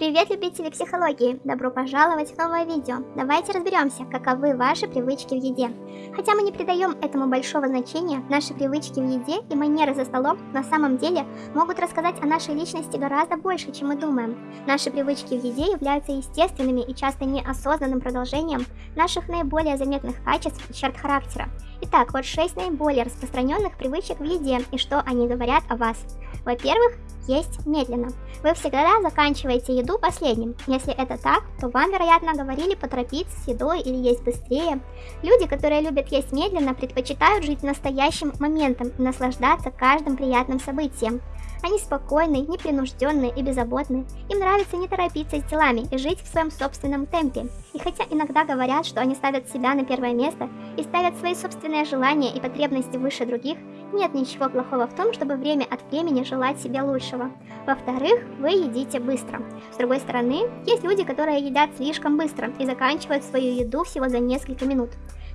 Привет, любители психологии! Добро пожаловать в новое видео. Давайте разберемся, каковы ваши привычки в еде. Хотя мы не придаем этому большого значения, наши привычки в еде и манеры за столом на самом деле могут рассказать о нашей личности гораздо больше, чем мы думаем. Наши привычки в еде являются естественными и часто неосознанным продолжением наших наиболее заметных качеств и черт характера. Итак, вот 6 наиболее распространенных привычек в еде и что они говорят о вас. Во-первых, есть медленно. Вы всегда заканчиваете еду последним. Если это так, то вам, вероятно, говорили поторопиться с едой или есть быстрее. Люди, которые любят есть медленно, предпочитают жить настоящим моментом и наслаждаться каждым приятным событием. Они спокойны, непринужденные и беззаботны. Им нравится не торопиться с делами и жить в своем собственном темпе. И хотя иногда говорят, что они ставят себя на первое место и ставят свои собственные желания и потребности выше других, нет ничего плохого в том, чтобы время от времени желать себе лучшего. Во-вторых, вы едите быстро. С другой стороны, есть люди, которые едят слишком быстро и заканчивают свою еду всего за несколько минут.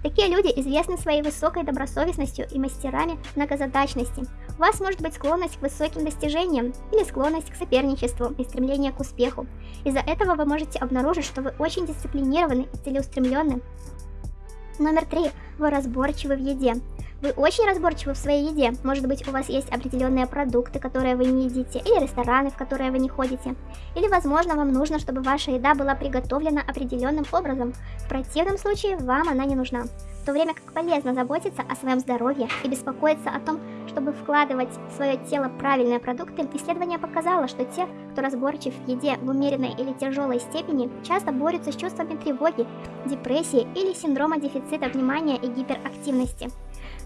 Такие люди известны своей высокой добросовестностью и мастерами многозадачности. У вас может быть склонность к высоким достижениям или склонность к соперничеству и стремление к успеху. Из-за этого вы можете обнаружить, что вы очень дисциплинированы и целеустремленны. Номер три. Вы разборчивы в еде. Вы очень разборчивы в своей еде. Может быть, у вас есть определенные продукты, которые вы не едите, или рестораны, в которые вы не ходите. Или, возможно, вам нужно, чтобы ваша еда была приготовлена определенным образом. В противном случае вам она не нужна. В то время как полезно заботиться о своем здоровье и беспокоиться о том, чтобы вкладывать в свое тело правильные продукты, исследование показало, что те, кто разборчив в еде в умеренной или тяжелой степени, часто борются с чувствами тревоги, депрессии или синдрома дефицита внимания и гиперактивности.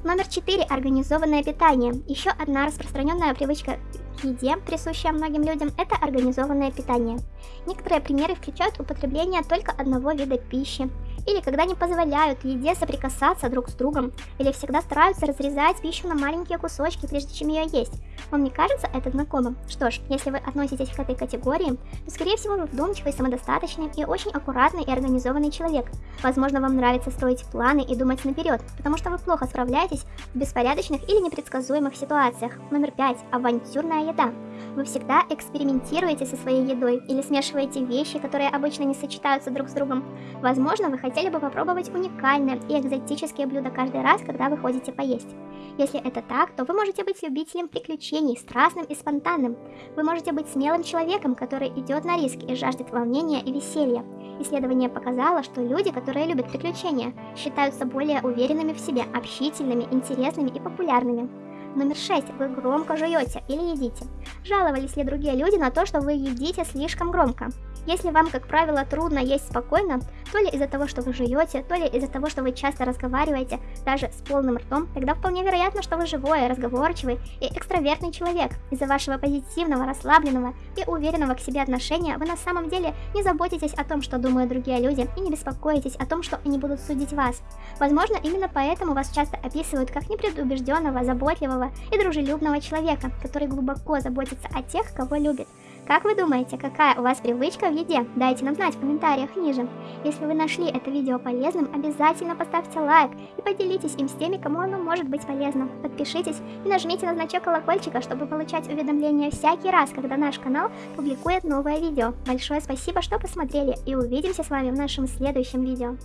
Номер 4. Организованное питание. Еще одна распространенная привычка к еде, присущая многим людям, это организованное питание. Некоторые примеры включают употребление только одного вида пищи, или когда не позволяют еде соприкасаться друг с другом, или всегда стараются разрезать пищу на маленькие кусочки, прежде чем ее есть. Вам не кажется это знакомым? Что ж, если вы относитесь к этой категории, то скорее всего вы вдумчивый, самодостаточный и очень аккуратный и организованный человек. Возможно, вам нравится строить планы и думать наперед, потому что вы плохо справляетесь в беспорядочных или непредсказуемых ситуациях. Номер 5. Авантюрная еда. Вы всегда экспериментируете со своей едой или смешиваете вещи, которые обычно не сочетаются друг с другом. Возможно, вы хотели бы попробовать уникальные и экзотические блюда каждый раз, когда вы ходите поесть. Если это так, то вы можете быть любителем приключений, страстным и спонтанным. Вы можете быть смелым человеком, который идет на риск и жаждет волнения и веселья. Исследование показало, что люди, которые любят приключения, считаются более уверенными в себе, общительными, интересными и популярными. Номер 6. Вы громко жуете или едите. Жаловались ли другие люди на то, что вы едите слишком громко? Если вам, как правило, трудно есть спокойно, то ли из-за того, что вы жуете, то ли из-за того, что вы часто разговариваете, даже с полным ртом, тогда вполне вероятно, что вы живой, разговорчивый и экстравертный человек. Из-за вашего позитивного, расслабленного и уверенного к себе отношения вы на самом деле не заботитесь о том, что думают другие люди, и не беспокоитесь о том, что они будут судить вас. Возможно, именно поэтому вас часто описывают как непредубежденного, заботливого и дружелюбного человека, который глубоко заботится о тех, кого любит. Как вы думаете, какая у вас привычка в еде? Дайте нам знать в комментариях ниже. Если вы нашли это видео полезным, обязательно поставьте лайк и поделитесь им с теми, кому оно может быть полезно. Подпишитесь и нажмите на значок колокольчика, чтобы получать уведомления всякий раз, когда наш канал публикует новое видео. Большое спасибо, что посмотрели и увидимся с вами в нашем следующем видео.